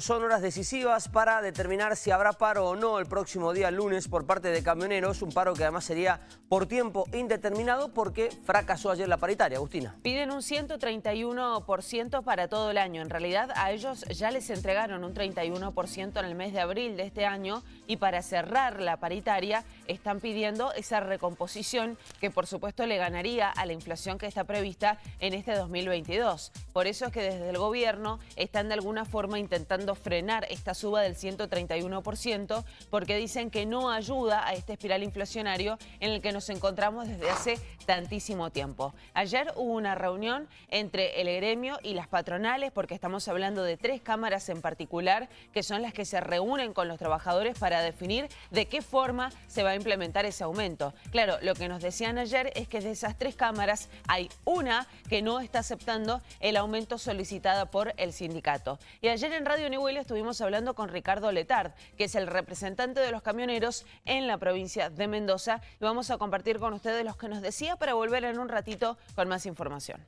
Son horas decisivas para determinar si habrá paro o no el próximo día lunes por parte de camioneros, un paro que además sería por tiempo indeterminado porque fracasó ayer la paritaria. Agustina. Piden un 131% para todo el año. En realidad a ellos ya les entregaron un 31% en el mes de abril de este año y para cerrar la paritaria están pidiendo esa recomposición que por supuesto le ganaría a la inflación que está prevista en este 2022. Por eso es que desde el gobierno están de alguna forma intentando frenar esta suba del 131% porque dicen que no ayuda a este espiral inflacionario en el que nos encontramos desde hace tantísimo tiempo. Ayer hubo una reunión entre el gremio y las patronales porque estamos hablando de tres cámaras en particular que son las que se reúnen con los trabajadores para definir de qué forma se va a implementar ese aumento. Claro, lo que nos decían ayer es que de esas tres cámaras hay una que no está aceptando el aumento solicitado por el sindicato. Y ayer en Radio Will estuvimos hablando con Ricardo Letard, que es el representante de los camioneros en la provincia de Mendoza. Y vamos a compartir con ustedes los que nos decía para volver en un ratito con más información.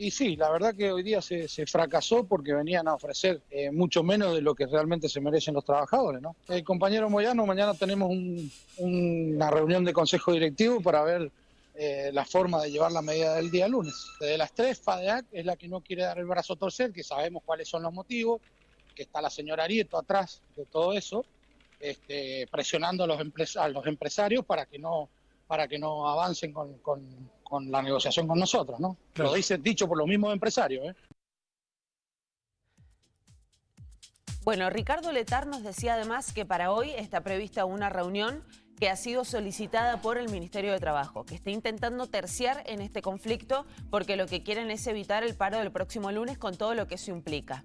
Y sí, la verdad que hoy día se, fracasó porque venían a ofrecer eh, mucho menos de lo que realmente se merecen los trabajadores. ¿no? El compañero Moyano, mañana tenemos una reunión de consejo directivo para ver eh, la forma de llevar la medida del día lunes. De las tres, FADEAC es la que no quiere dar el brazo a torcer, que sabemos cuáles son los motivos, que está la señora Arieto atrás de todo eso, este, presionando a los, los empresarios para que no para que no avancen con, la negociación con nosotros, ¿no? Lo dice dicho por los mismos empresarios, ¿eh? Bueno, Ricardo Letar nos decía además que para hoy está prevista una reunión que ha sido solicitada por el Ministerio de Trabajo, que está intentando terciar en este conflicto porque lo que quieren es evitar el paro del próximo lunes con todo lo que eso implica.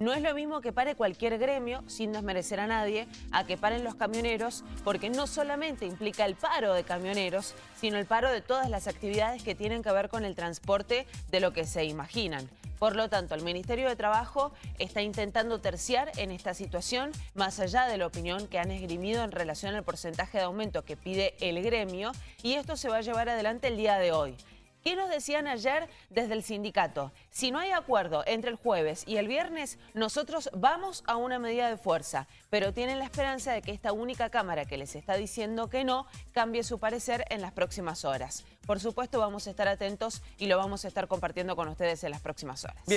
No es lo mismo que pare cualquier gremio, sin desmerecer a nadie, a que paren los camioneros, porque no solamente implica el paro de camioneros, sino el paro de todas las actividades que tienen que ver con el transporte de lo que se imaginan. Por lo tanto, el Ministerio de Trabajo está intentando terciar en esta situación, más allá de la opinión que han esgrimido en relación al porcentaje de aumento que pide el gremio, y esto se va a llevar adelante el día de hoy. ¿Qué nos decían ayer desde el sindicato? Si no hay acuerdo entre el jueves y el viernes, nosotros vamos a una medida de fuerza, pero tienen la esperanza de que esta única Cámara que les está diciendo que no, cambie su parecer en las próximas horas. Por supuesto, vamos a estar atentos y lo vamos a estar compartiendo con ustedes en las próximas horas.